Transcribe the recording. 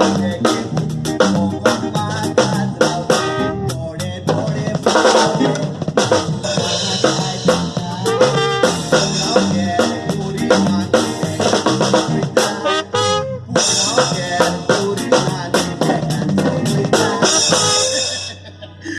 Yeah.